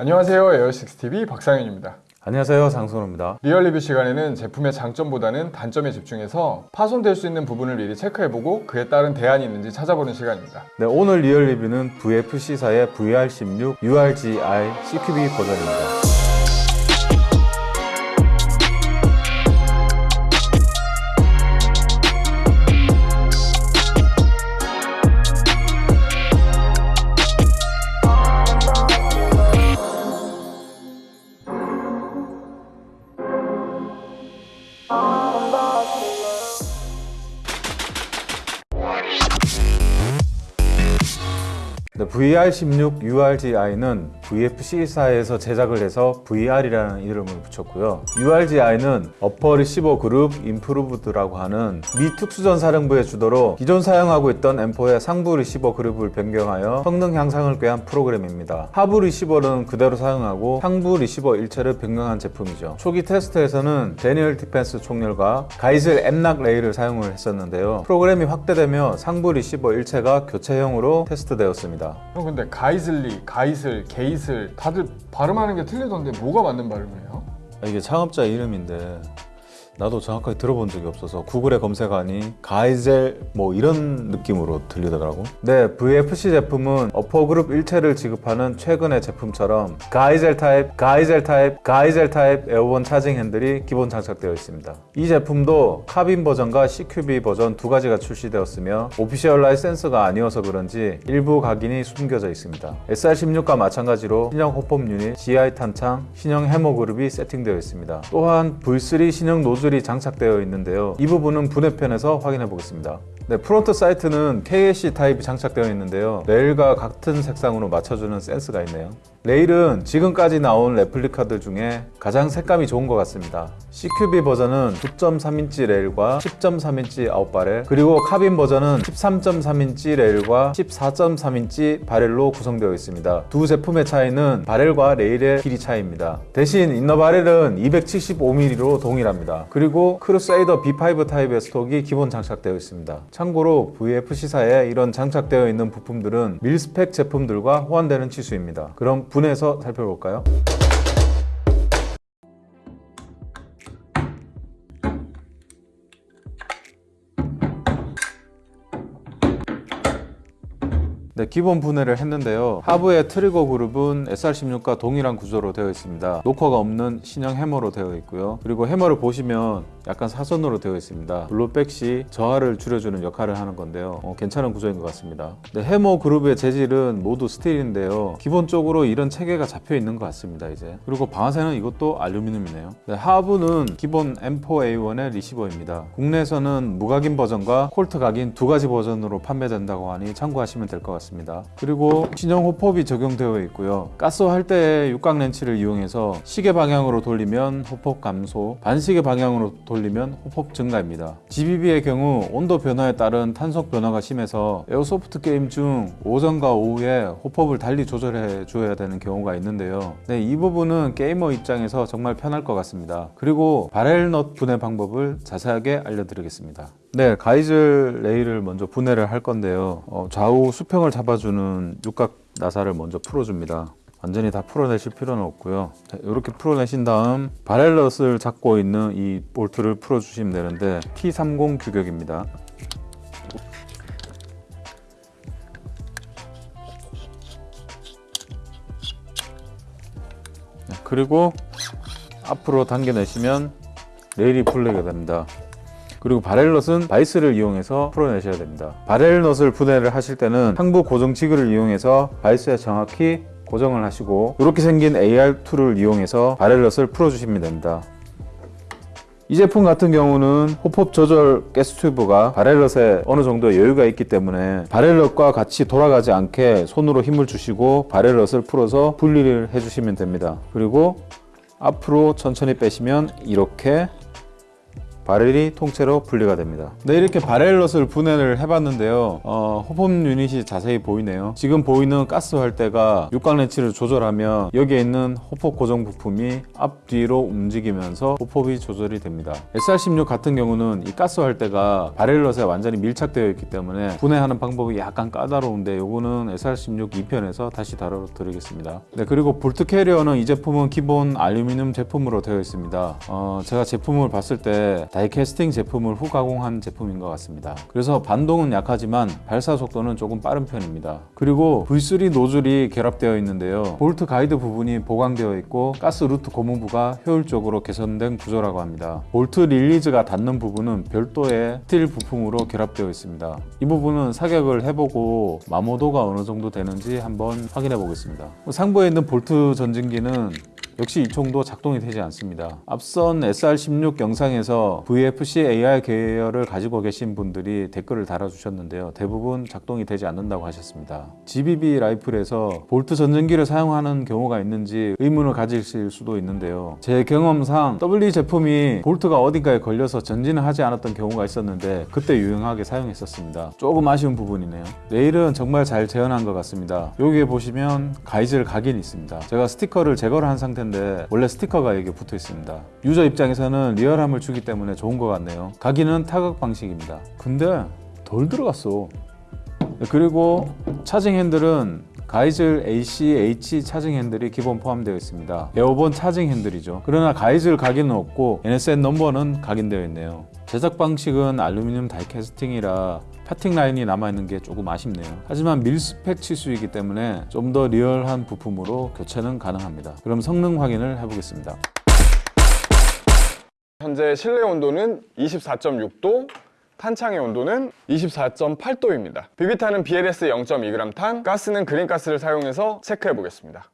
안녕하세요. 에어식스TV 박상현입니다. 안녕하세요. 장선호입니다. real review 시간에는 제품의 장점보다는 단점에 집중해서 파손될 수 있는 부분을 미리 체크해보고 그에 따른 대안이 있는지 찾아보는 시간입니다. 네, 오늘 real review는 VFC사의 VR16 URGI CQB 버전입니다 VR16 URGI는 VFC사에서 제작을 해서 VR이라는 이름을 붙였고요. URGI는 Upper Receiver Group Improved라고 하는 미 특수전사령부의 주도로 기존 사용하고 있던 M4의 상부 리시버 그룹을 변경하여 성능 향상을 꾀한 프로그램입니다. 하부 리시버는 그대로 사용하고 상부 리시버 일체를 변경한 제품이죠. 초기 테스트에서는 Daniel Defense 총열과 Geissele M-LOK 레일을 사용을 했었는데요. 프로그램이 확대되며 상부 리시버 일체가 교체형으로 테스트되었습니다. 형 근데 가이슬리, 가이슬, 게이슬 다들 발음하는 게 틀리던데 뭐가 맞는 발음이에요? 아, 이게 창업자 이름인데 나도 정확하게 들어본 적이 없어서 구글에 검색하니 가이젤 뭐 이런 느낌으로 들리더라고. 네 VFC 제품은 upper그룹 일체를 지급하는 최근의 제품처럼 가이젤 타입, 가이젤 타입, 가이젤 타입 에어본 차징 핸들이 기본 장착되어 있습니다. 이 제품도 카빈 버전과 CQB 버전 두 가지가 출시되었으며 official 라이센스가 아니어서 그런지 일부 각인이 숨겨져 있습니다. SR16과 마찬가지로 신형 hop-up 유닛, GI 탄창, 신형 해머 그룹이 세팅되어 있습니다. 또한 V3 신형 노즐 이 장착되어 있는데요. 이 부분은 분해편에서 확인해 보겠습니다. 네, front sight는 KAC 타입이 장착되어 있는데요. 레일과 같은 색상으로 맞춰주는 센스가 있네요 레일은 지금까지 나온 레플리카들 중에 가장 색감이 좋은 것 같습니다. CQB 버전은 9.3인치 레일과 10.3인치 out barrel 그리고 카빈 버전은 13.3인치 레일과 14.3인치 barrel로 구성되어 있습니다. 두 제품의 차이는 barrel과 레일의 길이 차이입니다. 대신 inner barrel은 275mm로 동일합니다. 그리고 Crusader B5 타입의 stock이 기본 장착되어 있습니다. 참고로 VFC사에 이런 장착되어 있는 부품들은 mil-spec 제품들과 호환되는 치수입니다. 그럼 분해해서 살펴볼까요? 네, 기본 분해를 했는데요. 하부의 trigger 그룹은 SR16과 동일한 구조로 되어 있습니다. 노커가 없는 신형 해머로 되어 있고요. 그리고 해머를 보시면 약간 사선으로 되어 있습니다. blowback 시 저항을 줄여주는 역할을 하는 건데요. 어, 괜찮은 구조인 것 같습니다. 네, 해머 그룹의 재질은 모두 스틸인데요. 기본적으로 이런 체계가 잡혀 있는 것 같습니다. 이제 그리고 방아쇠는 이것도 알루미늄이네요. 네, 하부는 기본 M4A1의 receiver입니다. 국내에서는 무각인 버전과 콜트 각인 두 가지 버전으로 판매된다고 하니 참고하시면 될 것 같습니다. 그리고 신형 hop-up이 적용되어 있고요. 가스할 때 육각 렌치를 이용해서 시계 방향으로 돌리면 hop-up 감소, 반시계 방향으로 돌리면 hop-up 증가입니다. GBB의 경우 온도 변화에 따른 탄속 변화가 심해서 airsoft 게임 중 오전과 오후에 hop-up을 달리 조절해 줘야 되는 경우가 있는데요. 네, 이 부분은 게이머 입장에서 정말 편할 것 같습니다. 그리고 barrel nut 분해 방법을 자세하게 알려드리겠습니다. 네, Geissele 레일을 먼저 분해를 할 건데요. 어, 좌우 수평을 잡아주는 육각 나사를 먼저 풀어줍니다. 완전히 다 풀어내실 필요는 없고요. 자, 이렇게 풀어내신 다음 바렐럿을 잡고 있는 이 볼트를 풀어주시면 되는데 T30 규격입니다. 네, 그리고 앞으로 당겨내시면 레일이 풀리게 됩니다. 그리고 바렐넛은 바이스를 이용해서 풀어내셔야 됩니다. 바렐넛을 분해를 하실 때는 상부 고정 지그를 이용해서 바이스에 정확히 고정을 하시고 이렇게 생긴 AR2를 이용해서 바렐넛을 풀어주시면 됩니다. 이 제품 같은 경우는 호폭 조절 가스 튜브가 바렐럿에 어느 정도 여유가 있기 때문에 바렐럿과 같이 돌아가지 않게 손으로 힘을 주시고 바렐럿을 풀어서 분리를 해주시면 됩니다. 그리고 앞으로 천천히 빼시면 이렇게 바렐이 통째로 분리가 됩니다. 네, 이렇게 바렐럿을 분해를 해봤는데요. 어, 호법 유닛이 자세히 보이네요. 지금 보이는 가스 활대가 육각 렌치를 조절하면 여기에 있는 호폭 고정 부품이 앞뒤로 움직이면서 호폭이 조절이 됩니다. SR16 같은 경우는 이 가스 활대가 바렐럿에 완전히 밀착되어 있기 때문에 분해하는 방법이 약간 까다로운데 요거는 SR16 2편에서 다시 다뤄드리겠습니다. 네, 그리고 bolt carrier는 이 제품은 기본 알루미늄 제품으로 되어 있습니다. 어, 제가 제품을 봤을 때 다이캐스팅 제품을 후 가공한 제품인 것 같습니다. 그래서 반동은 약하지만 발사 속도는 조금 빠른 편입니다. 그리고 V3 노즐이 결합되어 있는데요. 볼트 가이드 부분이 보강되어 있고 가스 루트 고무부가 효율적으로 개선된 구조라고 합니다. bolt release가 닿는 부분은 별도의 스틸 부품으로 결합되어 있습니다. 이 부분은 사격을 해보고 마모도가 어느 정도 되는지 한번 확인해 보겠습니다. 상부에 있는 볼트 전진기는 역시 이 총도 작동이 되지 않습니다. 앞선 SR16 영상에서 VFC AR 계열을 가지고 계신 분들이 댓글을 달아주셨는데요. 대부분 작동이 되지 않는다고 하셨습니다. GBB 라이플에서 볼트 전전기를 사용하는 경우가 있는지 의문을 가지실 수도 있는데요. 제 경험상 W 제품이 볼트가 어딘가에 걸려서 전진을 하지 않았던 경우가 있었는데 그때 유용하게 사용했었습니다. 조금 아쉬운 부분이네요. 레일은 정말 잘 재현한 것 같습니다. 여기에 보시면 가이즐 각인이 있습니다. 제가 스티커를 제거를 한 상태인데 원래 스티커가 여기에 붙어 있습니다. user 입장에서는 리얼함을 주기 때문에 좋은 것 같네요. 각인은 타격 방식입니다. 근데 덜 들어갔어. 네, 그리고 charging handle은 가이즐 ACH 차징 핸들이 기본 포함되어 있습니다. Airborne charging handle이죠. 그러나 Geissele 각인은 없고 NSN 넘버는 각인되어 있네요. 제작 방식은 알루미늄 다이캐스팅이라 parting line이 남아있는 게 조금 아쉽네요. 하지만 mil-spec 치수이기 때문에 좀 더 리얼한 부품으로 교체는 가능합니다. 그럼 성능 확인을 해보겠습니다. 현재 실내 온도는 24.6도, 탄창의 온도는 24.8도입니다. 비비탄은 BLS 0.2g 탄, 가스는 그린가스를 사용해서 체크해 보겠습니다.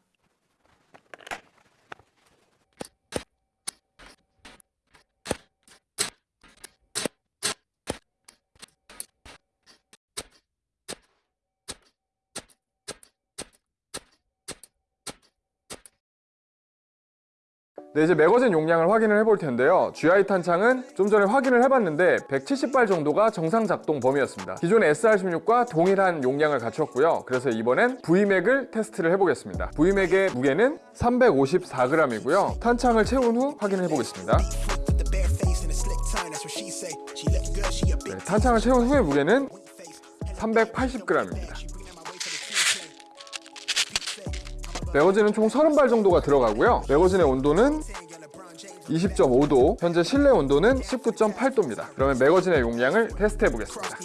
네, 이제 매거진 용량을 확인을 해볼 텐데요. GI 탄창은 좀 전에 확인을 해봤는데 170발 정도가 정상 작동 범위였습니다. 기존의 SR16과 동일한 용량을 갖췄고요. 그래서 이번엔 V맥을 테스트를 해보겠습니다. V맥의 무게는 354g이고요. 탄창을 채운 후 확인해 보겠습니다. With the bare face and a slick tongue, that's what she say. She look good, she a big 네, 탄창을 채운 후의 무게는 380g입니다. 매거진은 총 30발 정도가 들어가고요. 매거진의 온도는 20.5도, 현재 실내 온도는 19.8도입니다. 그러면 매거진의 용량을 테스트해 보겠습니다.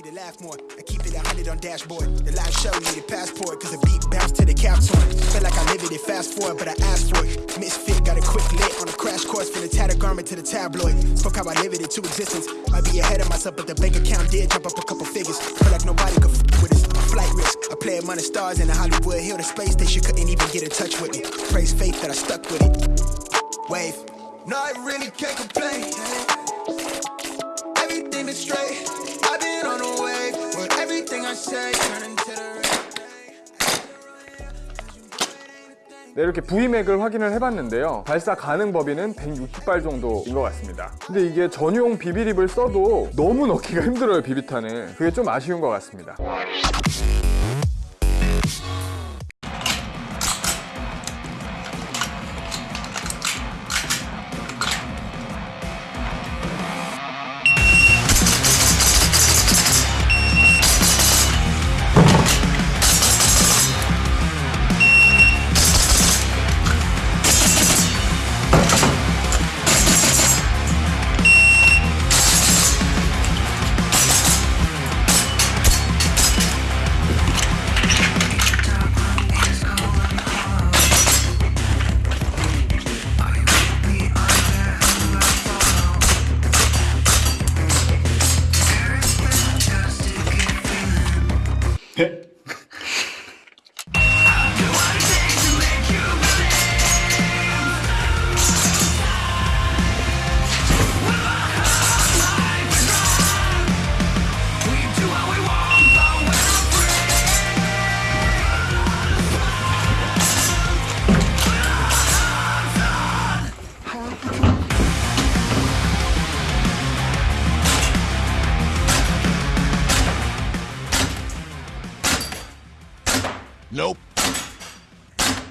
Risk. I play among the stars in the Hollywood Hill, the space station couldn't even get in touch with me. Praise faith that I stuck with it. Wave. No, I really can't complain. Everything is straight. I've been on the wave. But everything I say turn into the. 네, 이렇게 V맥을 확인을 해봤는데요. 발사 가능 범위는 160발 정도인 것 같습니다. 근데 이게 전용 비비립을 써도 너무 넣기가 힘들어요, 비비탄을. 그게 좀 아쉬운 것 같습니다.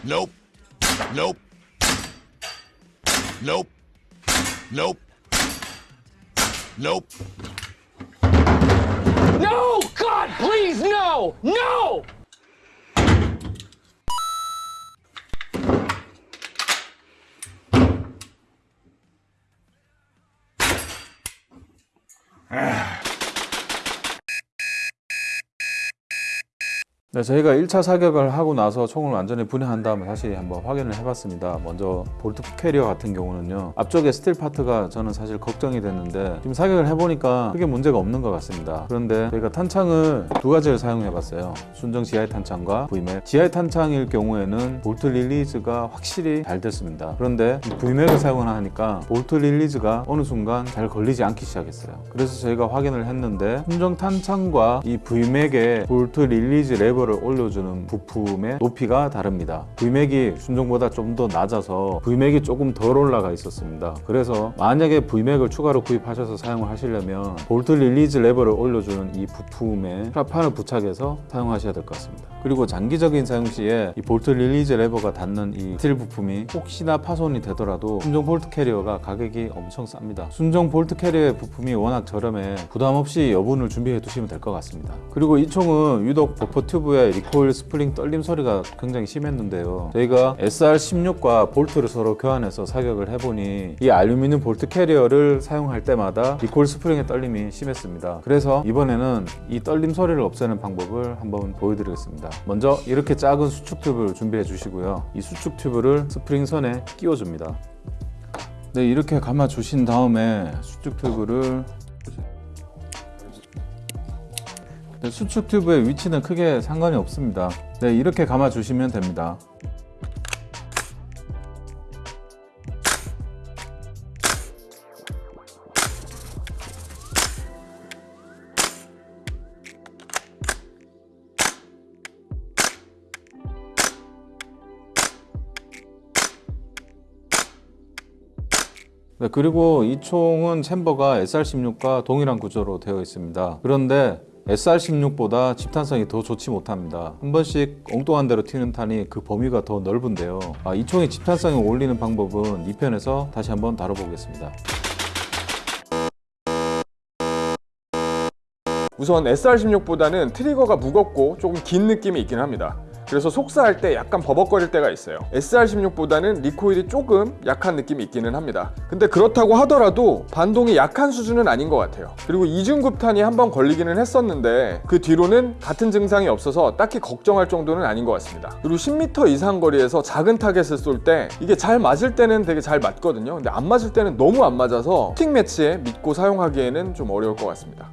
Nope. Nope. Nope. Nope. Nope. No! God, please, no! No! Ah. 네, 저희가 1차 사격을 하고 나서 총을 완전히 분해한 다음에 다시 한번 확인을 해봤습니다. 먼저 bolt carrier 같은 경우는요. 앞쪽에 스틸 파트가 저는 사실 걱정이 됐는데 지금 사격을 해보니까 크게 문제가 없는 것 같습니다. 그런데 저희가 탄창을 두 가지를 사용해봤어요. 순정 GI 탄창과 VMAG. GI 탄창일 경우에는 bolt release가 확실히 잘 됐습니다. 그런데 이 VMAG을 사용을 하니까 bolt release가 어느 순간 잘 걸리지 않기 시작했어요. 그래서 저희가 확인을 했는데 순정 탄창과 이 VMAG의 bolt release 레버를 올려주는 부품의 높이가 다릅니다. VMAG이 순정보다 좀 더 낮아서 VMAG이 조금 덜 올라가 있었습니다. 그래서 만약에 VMAG을 추가로 구입하셔서 사용을 하시려면 bolt release 레버를 올려주는 이 부품에 프라판을 부착해서 사용하셔야 될 것 같습니다. 그리고 장기적인 사용 시에 이 bolt release 레버가 닿는 이 스틸 부품이 혹시나 파손이 되더라도 순정 bolt carrier가 가격이 엄청 쌉니다. 순정 bolt carrier의 부품이 워낙 저렴해 부담 없이 여분을 준비해 두시면 될 것 같습니다. 그리고 이 총은 유독 buffer tube의 recoil spring 떨림 소리가 굉장히 심했는데요. 저희가 SR16과 볼트를 서로 교환해서 사격을 해보니 이 알루미늄 bolt carrier를 사용할 때마다 recoil spring의 떨림이 심했습니다. 그래서 이번에는 이 떨림 소리를 없애는 방법을 한번 보여드리겠습니다. 먼저 이렇게 작은 수축 튜브를 준비해 주시고요. 이 수축 튜브를 스프링 선에 끼워줍니다. 네, 이렇게 감아 주신 다음에 수축 튜브를 네, 수축 튜브의 위치는 크게 상관이 없습니다. 네, 이렇게 감아 주시면 됩니다. 네, 그리고 이 총은 챔버가 SR16과 동일한 구조로 되어 있습니다. 그런데 SR16보다 집탄성이 더 좋지 못합니다. 한 번씩 엉뚱한 대로 튀는 탄이 그 범위가 더 넓은데요. 아, 이 총의 집탄성을 올리는 방법은 2편에서 다시 한번 다뤄보겠습니다. 우선 SR16보다는 트리거가 무겁고 조금 긴 느낌이 있긴 합니다. 그래서 속사할 때 약간 버벅거릴 때가 있어요. SR16보다는 리코일이 조금 약한 느낌이 있기는 합니다. 근데 그렇다고 하더라도 반동이 약한 수준은 아닌 것 같아요. 그리고 이중급탄이 한 번 걸리기는 했었는데 그 뒤로는 같은 증상이 없어서 딱히 걱정할 정도는 아닌 것 같습니다. 그리고 10m 이상 거리에서 작은 타겟을 쏠 때 이게 잘 맞을 때는 되게 잘 맞거든요. 근데 안 맞을 때는 너무 안 맞아서 steel match에 믿고 사용하기에는 좀 어려울 것 같습니다.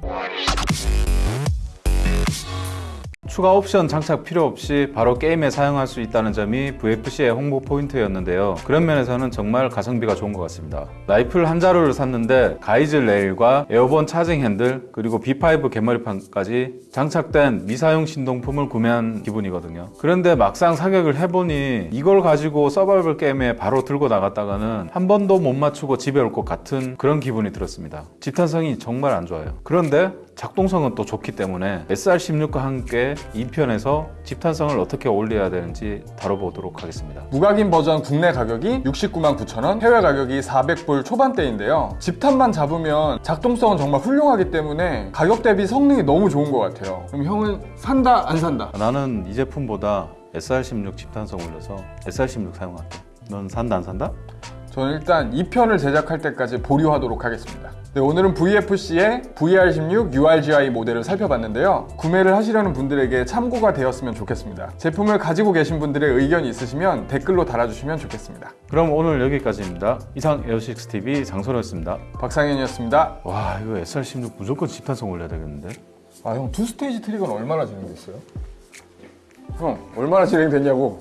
추가 옵션 장착 필요 없이 바로 게임에 사용할 수 있다는 점이 VFC의 홍보 포인트였는데요. 그런 면에서는 정말 가성비가 좋은 것 같습니다. 라이플 한 자루를 샀는데 Geissele 레일과 Airborne charging handle 그리고 B5 개머리판까지 장착된 미사용 신동품을 구매한 기분이거든요. 그런데 막상 사격을 해보니 이걸 가지고 서바이벌 게임에 바로 들고 나갔다가는 한 번도 못 맞추고 집에 올 것 같은 그런 기분이 들었습니다. 집탄성이 정말 안 좋아요. 그런데 작동성은 또 좋기 때문에 SR16과 함께 2편에서 집탄성을 어떻게 올려야 되는지 다뤄보도록 하겠습니다. 무각인 버전 국내 가격이 69만 9천 원, 해외 가격이 400불 초반대인데요. 집탄만 잡으면 작동성은 정말 훌륭하기 때문에 가격 대비 성능이 너무 좋은 것 같아요. 그럼 형은 산다 안 산다? 나는 이 제품보다 SR16 집탄성 올려서 SR16 사용할게. 넌 산다 안 산다? 저는 일단 2편을 제작할 때까지 보류하도록 하겠습니다. 네, 오늘은 VFC의 VR16 URGI 모델을 살펴봤는데요. 구매를 하시려는 분들에게 참고가 되었으면 좋겠습니다. 제품을 가지고 계신 분들의 의견이 있으시면 댓글로 달아주시면 좋겠습니다. 그럼 오늘 여기까지입니다. 이상 에어식스TV 장소였습니다. 박상현이었습니다. 와 이거 SR16 무조건 집탄성 올려야 되겠는데? 아형투 스테이지 트리거는 얼마나 진행됐어요? 형 얼마나 진행됐냐고